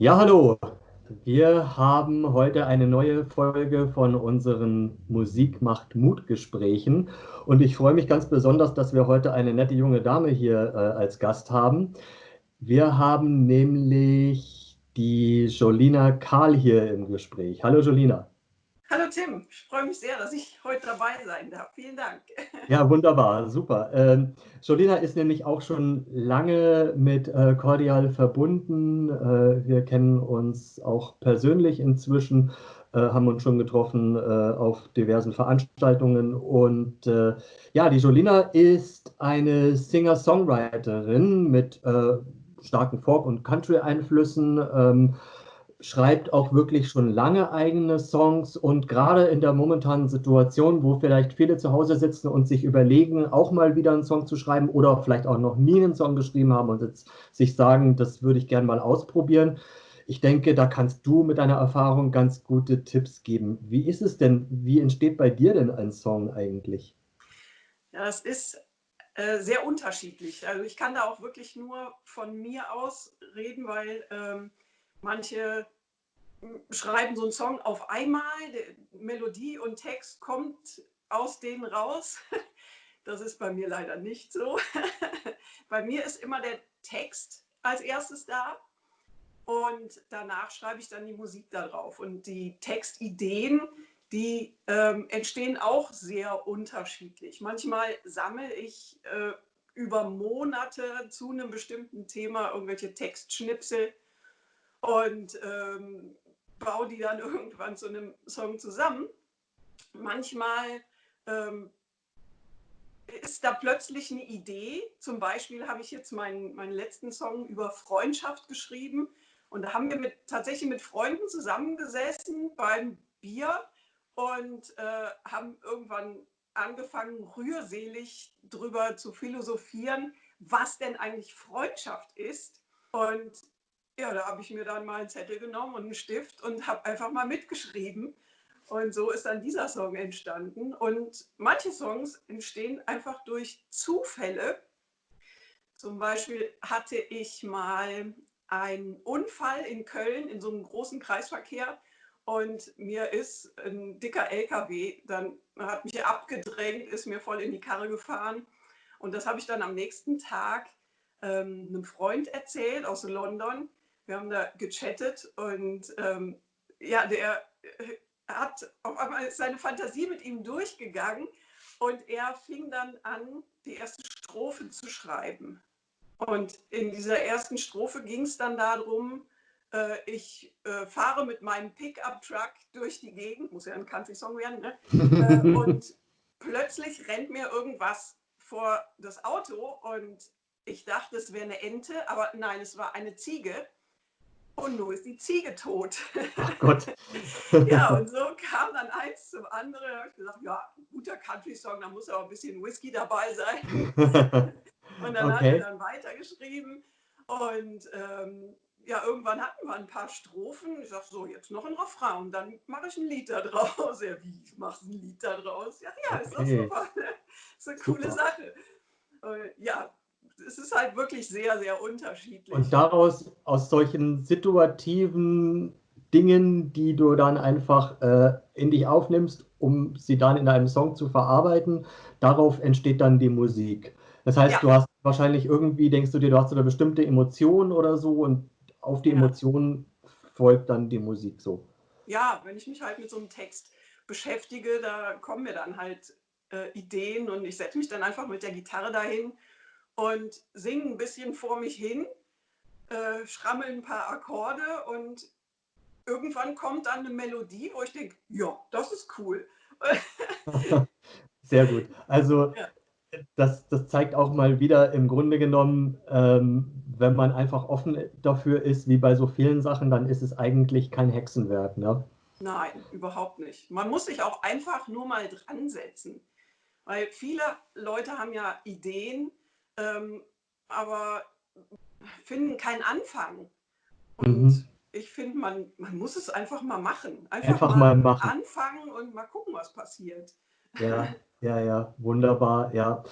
Ja, hallo. Wir haben heute eine neue Folge von unseren Musik macht Mut Gesprächen und ich freue mich ganz besonders, dass wir heute eine nette junge Dame hier äh, als Gast haben. Wir haben nämlich die Jolina Karl hier im Gespräch. Hallo Jolina. Hallo Tim, ich freue mich sehr, dass ich heute dabei sein darf. Vielen Dank. Ja, wunderbar, super. Ähm, Jolina ist nämlich auch schon lange mit äh, Cordial verbunden. Äh, wir kennen uns auch persönlich inzwischen, äh, haben uns schon getroffen äh, auf diversen Veranstaltungen. Und äh, ja, die Jolina ist eine Singer-Songwriterin mit äh, starken Folk- und Country-Einflüssen. Ähm, schreibt auch wirklich schon lange eigene Songs und gerade in der momentanen Situation, wo vielleicht viele zu Hause sitzen und sich überlegen, auch mal wieder einen Song zu schreiben oder vielleicht auch noch nie einen Song geschrieben haben und jetzt sich sagen, das würde ich gerne mal ausprobieren. Ich denke, da kannst du mit deiner Erfahrung ganz gute Tipps geben. Wie ist es denn, wie entsteht bei dir denn ein Song eigentlich? Ja, das ist äh, sehr unterschiedlich. Also ich kann da auch wirklich nur von mir aus reden, weil ähm, Manche schreiben so einen Song auf einmal, Melodie und Text kommt aus denen raus. Das ist bei mir leider nicht so. Bei mir ist immer der Text als erstes da und danach schreibe ich dann die Musik darauf. Und die Textideen, die ähm, entstehen auch sehr unterschiedlich. Manchmal sammle ich äh, über Monate zu einem bestimmten Thema irgendwelche Textschnipsel und ähm, baue die dann irgendwann zu einem Song zusammen. Manchmal ähm, ist da plötzlich eine Idee. Zum Beispiel habe ich jetzt meinen, meinen letzten Song über Freundschaft geschrieben. Und da haben wir mit, tatsächlich mit Freunden zusammengesessen beim Bier und äh, haben irgendwann angefangen, rührselig drüber zu philosophieren, was denn eigentlich Freundschaft ist. Und ja, da habe ich mir dann mal einen Zettel genommen und einen Stift und habe einfach mal mitgeschrieben. Und so ist dann dieser Song entstanden. Und manche Songs entstehen einfach durch Zufälle. Zum Beispiel hatte ich mal einen Unfall in Köln in so einem großen Kreisverkehr und mir ist ein dicker LKW, dann hat mich abgedrängt, ist mir voll in die Karre gefahren. Und das habe ich dann am nächsten Tag ähm, einem Freund erzählt aus London wir haben da gechattet und ähm, ja, der äh, hat auf einmal ist seine Fantasie mit ihm durchgegangen und er fing dann an, die erste Strophe zu schreiben. Und in dieser ersten Strophe ging es dann darum, äh, ich äh, fahre mit meinem Pickup-Truck durch die Gegend, muss ja ein Country-Song werden, ne? äh, und plötzlich rennt mir irgendwas vor das Auto und ich dachte, es wäre eine Ente, aber nein, es war eine Ziege. Und nun ist die Ziege tot. Ach Gott. ja, und so kam dann eins zum anderen. Da habe ich gesagt, ja, guter Country-Song, da muss aber ein bisschen Whisky dabei sein. und dann okay. hat er dann weitergeschrieben. Und ähm, ja, irgendwann hatten wir ein paar Strophen. Ich sage, so, jetzt noch ein Refrain und dann mache ich ein Lied da draus. Ja, wie, machst du ein Lied da draus? Ja, ja, ist okay. doch super. ist eine super. coole Sache. Und, ja, es ist halt wirklich sehr, sehr unterschiedlich. Und daraus, aus solchen situativen Dingen, die du dann einfach äh, in dich aufnimmst, um sie dann in einem Song zu verarbeiten, darauf entsteht dann die Musik. Das heißt, ja. du hast wahrscheinlich irgendwie, denkst du dir, du hast eine bestimmte Emotion oder so und auf die ja. Emotion folgt dann die Musik so. Ja, wenn ich mich halt mit so einem Text beschäftige, da kommen mir dann halt äh, Ideen und ich setze mich dann einfach mit der Gitarre dahin und singe ein bisschen vor mich hin, äh, schrammel ein paar Akkorde und irgendwann kommt dann eine Melodie, wo ich denke, ja, das ist cool. Sehr gut. Also ja. das, das zeigt auch mal wieder im Grunde genommen, ähm, wenn man einfach offen dafür ist, wie bei so vielen Sachen, dann ist es eigentlich kein Hexenwerk. Ne? Nein, überhaupt nicht. Man muss sich auch einfach nur mal dran setzen. Weil viele Leute haben ja Ideen, ähm, aber finden keinen Anfang. Und mhm. ich finde, man, man muss es einfach mal machen. Einfach, einfach mal, mal machen. anfangen und mal gucken, was passiert. Ja, ja, ja, wunderbar, ja.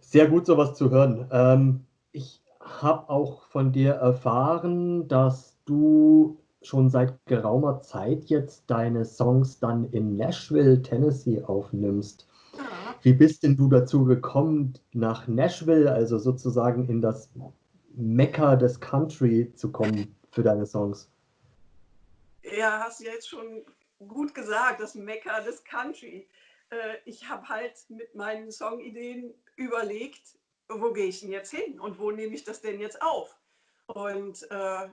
Sehr gut, sowas zu hören. Ähm, ich habe auch von dir erfahren, dass du schon seit geraumer Zeit jetzt deine Songs dann in Nashville, Tennessee aufnimmst. Wie bist denn du dazu gekommen, nach Nashville, also sozusagen in das Mekka des Country zu kommen für deine Songs? Ja, hast du jetzt schon gut gesagt, das Mekka des Country. Äh, ich habe halt mit meinen Songideen überlegt, wo gehe ich denn jetzt hin und wo nehme ich das denn jetzt auf? Und äh,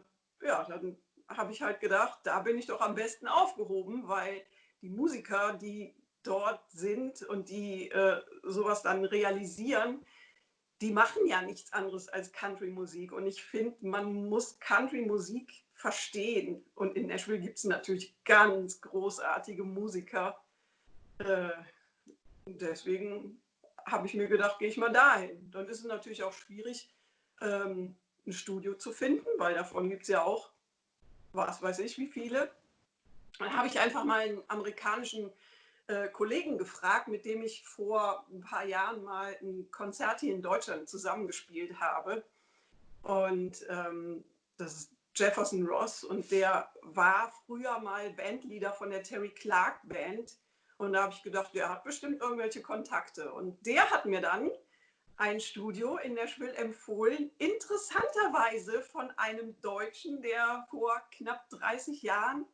ja, dann habe ich halt gedacht, da bin ich doch am besten aufgehoben, weil die Musiker, die dort sind und die äh, sowas dann realisieren, die machen ja nichts anderes als Country-Musik. Und ich finde, man muss Country-Musik verstehen. Und in Nashville gibt es natürlich ganz großartige Musiker. Äh, deswegen habe ich mir gedacht, gehe ich mal dahin. Dann ist es natürlich auch schwierig, ähm, ein Studio zu finden, weil davon gibt es ja auch, was weiß ich, wie viele. Dann habe ich einfach mal einen amerikanischen äh, Kollegen gefragt, mit dem ich vor ein paar Jahren mal ein Konzert hier in Deutschland zusammengespielt habe. Und ähm, das ist Jefferson Ross und der war früher mal Bandleader von der Terry Clark Band. Und da habe ich gedacht, der hat bestimmt irgendwelche Kontakte. Und der hat mir dann ein Studio in Nashville empfohlen, interessanterweise von einem Deutschen, der vor knapp 30 Jahren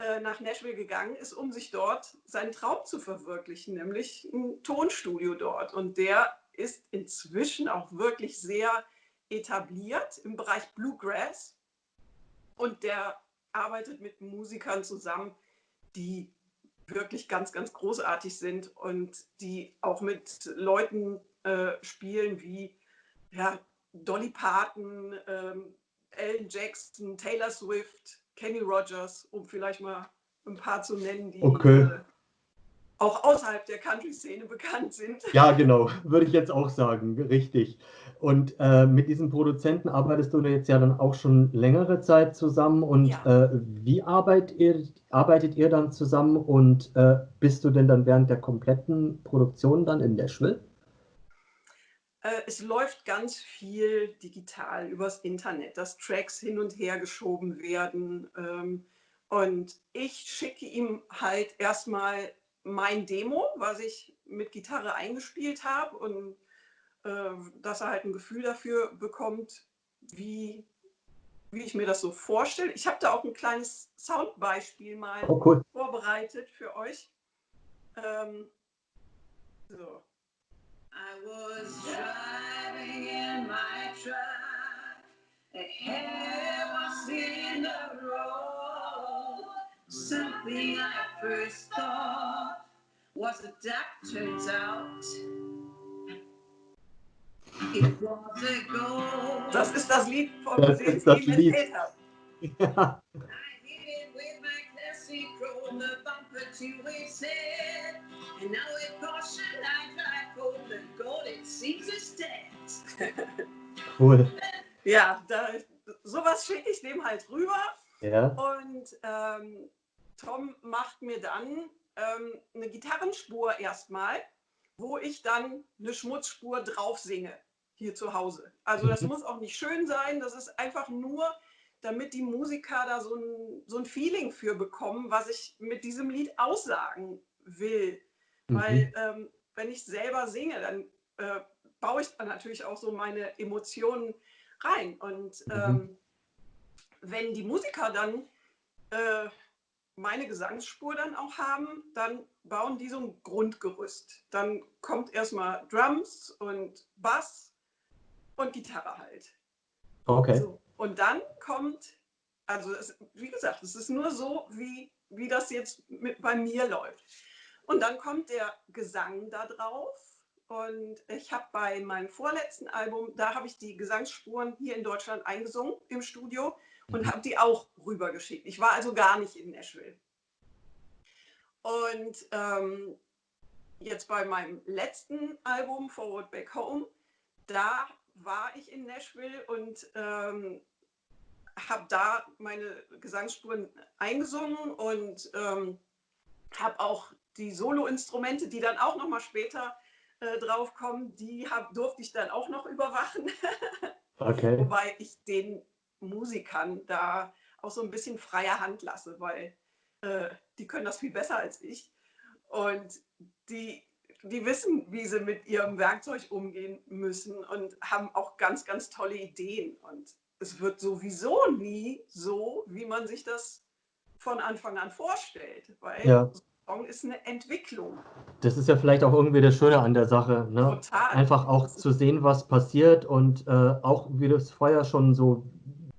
äh, nach Nashville gegangen ist, um sich dort seinen Traum zu verwirklichen, nämlich ein Tonstudio dort. Und der ist inzwischen auch wirklich sehr etabliert im Bereich Bluegrass. Und der arbeitet mit Musikern zusammen, die wirklich ganz, ganz großartig sind und die auch mit Leuten äh, spielen wie ja, Dolly Parton, ähm, Alan Jackson, Taylor Swift, Kenny Rogers, um vielleicht mal ein paar zu nennen, die okay. äh, auch außerhalb der Country-Szene bekannt sind. Ja, genau, würde ich jetzt auch sagen, richtig. Und äh, mit diesem Produzenten arbeitest du jetzt ja dann auch schon längere Zeit zusammen. Und ja. äh, wie arbeitet ihr, arbeitet ihr dann zusammen und äh, bist du denn dann während der kompletten Produktion dann in Nashville? Äh, es läuft ganz viel digital übers Internet, dass Tracks hin und her geschoben werden. Ähm, und ich schicke ihm halt erstmal mein Demo, was ich mit Gitarre eingespielt habe und äh, dass er halt ein Gefühl dafür bekommt, wie, wie ich mir das so vorstelle. Ich habe da auch ein kleines Soundbeispiel mal oh, cool. vorbereitet für euch. Ähm, so. I was driving in my truck. A hair was in the road. Something I first thought was a duck turns out. It was a gold. Das ist das Lied, von das dem ich Lied. erzählt habe. Ja. the bumper to his head. And now with caution I drive Cool. Ja, da, sowas schicke ich dem halt rüber. Ja. Und ähm, Tom macht mir dann ähm, eine Gitarrenspur erstmal, wo ich dann eine Schmutzspur drauf singe, hier zu Hause. Also das mhm. muss auch nicht schön sein, das ist einfach nur damit die Musiker da so ein, so ein Feeling für bekommen, was ich mit diesem Lied aussagen will. Mhm. Weil ähm, wenn ich selber singe, dann äh, baue ich dann natürlich auch so meine Emotionen rein. Und mhm. ähm, wenn die Musiker dann äh, meine Gesangsspur dann auch haben, dann bauen die so ein Grundgerüst. Dann kommt erstmal Drums und Bass und Gitarre halt. Okay. So. Und dann kommt, also es, wie gesagt, es ist nur so, wie, wie das jetzt mit, bei mir läuft. Und dann kommt der Gesang da drauf. Und ich habe bei meinem vorletzten Album, da habe ich die Gesangsspuren hier in Deutschland eingesungen im Studio und habe die auch rübergeschickt. Ich war also gar nicht in Nashville. Und ähm, jetzt bei meinem letzten Album, Forward Back Home, da war ich in Nashville und ähm, habe da meine Gesangsspuren eingesungen und ähm, habe auch die Solo-Instrumente, die dann auch noch mal später äh, drauf kommen, die hab, durfte ich dann auch noch überwachen. Okay. Wobei ich den Musikern da auch so ein bisschen freie Hand lasse, weil äh, die können das viel besser als ich. Und die, die wissen, wie sie mit ihrem Werkzeug umgehen müssen und haben auch ganz, ganz tolle Ideen. Und es wird sowieso nie so, wie man sich das von Anfang an vorstellt, weil ja. Ist eine Entwicklung. Das ist ja vielleicht auch irgendwie das Schöne an der Sache. Ne? Total. Einfach auch zu sehen, was passiert und äh, auch, wie du es vorher schon so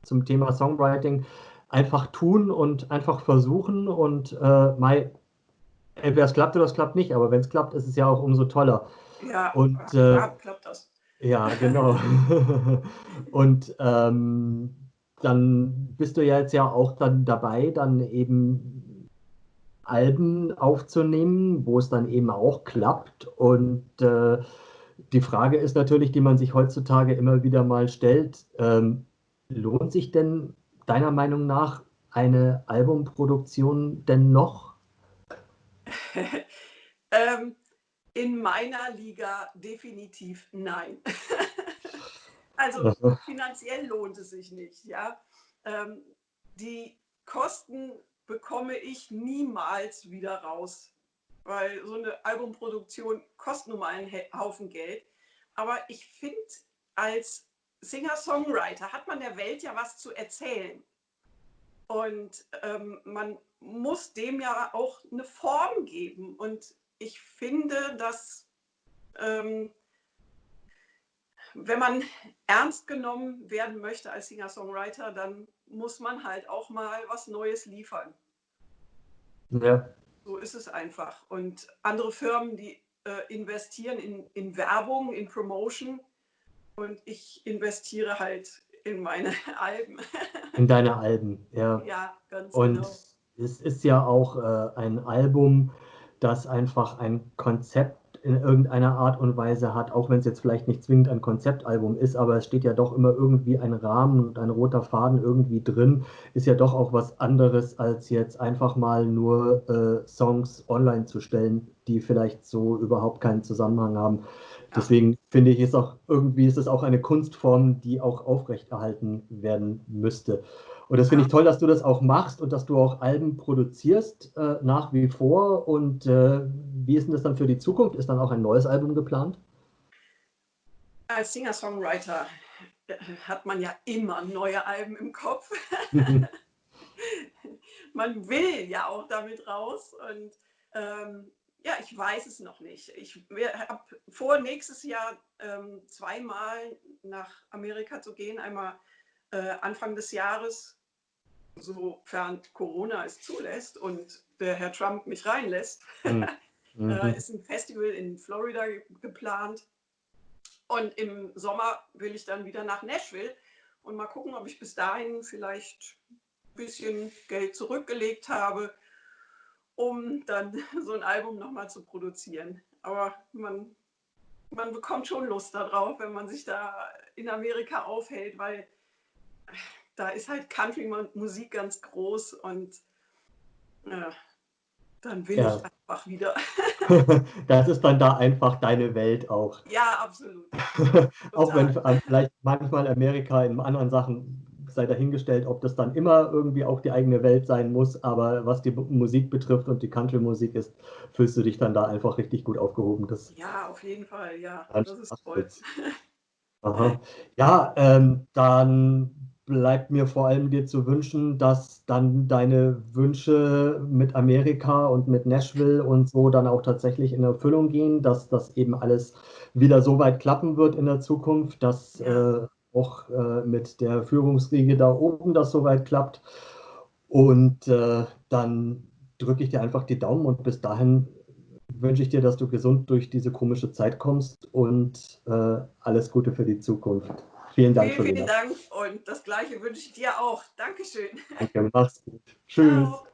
zum Thema Songwriting, einfach tun und einfach versuchen und äh, mal, entweder es klappt oder es klappt nicht, aber wenn es klappt, ist es ja auch umso toller. Ja, und, äh, ja klappt das. Ja, genau. und ähm, dann bist du ja jetzt ja auch dann dabei, dann eben Alben aufzunehmen, wo es dann eben auch klappt. Und äh, die Frage ist natürlich, die man sich heutzutage immer wieder mal stellt, ähm, lohnt sich denn deiner Meinung nach eine Albumproduktion denn noch? ähm, in meiner Liga definitiv nein. also finanziell lohnt es sich nicht. Ja? Ähm, die Kosten bekomme ich niemals wieder raus, weil so eine Albumproduktion kostet nun mal einen Haufen Geld. Aber ich finde, als Singer-Songwriter hat man der Welt ja was zu erzählen. Und ähm, man muss dem ja auch eine Form geben. Und ich finde, dass ähm, wenn man ernst genommen werden möchte als Singer-Songwriter, dann muss man halt auch mal was Neues liefern. Ja. So ist es einfach. Und andere Firmen, die äh, investieren in, in Werbung, in Promotion, und ich investiere halt in meine Alben. In deine Alben, ja. Ja, ganz Und genau. es ist ja auch äh, ein Album, das einfach ein Konzept in irgendeiner Art und Weise hat, auch wenn es jetzt vielleicht nicht zwingend ein Konzeptalbum ist, aber es steht ja doch immer irgendwie ein Rahmen und ein roter Faden irgendwie drin, ist ja doch auch was anderes, als jetzt einfach mal nur äh, Songs online zu stellen, die vielleicht so überhaupt keinen Zusammenhang haben. Deswegen finde ich, ist auch irgendwie ist es auch eine Kunstform, die auch aufrechterhalten werden müsste. Und das finde ich toll, dass du das auch machst und dass du auch Alben produzierst äh, nach wie vor. Und äh, wie ist denn das dann für die Zukunft? Ist dann auch ein neues Album geplant? Als Singer-Songwriter äh, hat man ja immer neue Alben im Kopf. man will ja auch damit raus und ähm, ja, ich weiß es noch nicht. Ich habe vor, nächstes Jahr ähm, zweimal nach Amerika zu gehen. Einmal äh, Anfang des Jahres, sofern Corona es zulässt und der Herr Trump mich reinlässt. Mhm. äh, ist ein Festival in Florida geplant. Und im Sommer will ich dann wieder nach Nashville und mal gucken, ob ich bis dahin vielleicht ein bisschen Geld zurückgelegt habe um dann so ein Album nochmal zu produzieren. Aber man, man bekommt schon Lust darauf, wenn man sich da in Amerika aufhält, weil da ist halt Country-Musik ganz groß und ja, dann will ja. ich einfach wieder. das ist dann da einfach deine Welt auch. Ja, absolut. auch wenn vielleicht manchmal Amerika in anderen Sachen sei dahingestellt, ob das dann immer irgendwie auch die eigene Welt sein muss, aber was die Musik betrifft und die Country-Musik ist, fühlst du dich dann da einfach richtig gut aufgehoben. Das ja, auf jeden Fall, ja, das ist toll. Aha. Ja, ähm, dann bleibt mir vor allem dir zu wünschen, dass dann deine Wünsche mit Amerika und mit Nashville und so dann auch tatsächlich in Erfüllung gehen, dass das eben alles wieder so weit klappen wird in der Zukunft, dass äh, auch äh, mit der Führungsriege da oben das soweit klappt. Und äh, dann drücke ich dir einfach die Daumen und bis dahin wünsche ich dir, dass du gesund durch diese komische Zeit kommst und äh, alles Gute für die Zukunft. Vielen Dank. Vielen, vielen Dank und das Gleiche wünsche ich dir auch. Dankeschön. Danke, mach's gut. Tschüss. Ciao.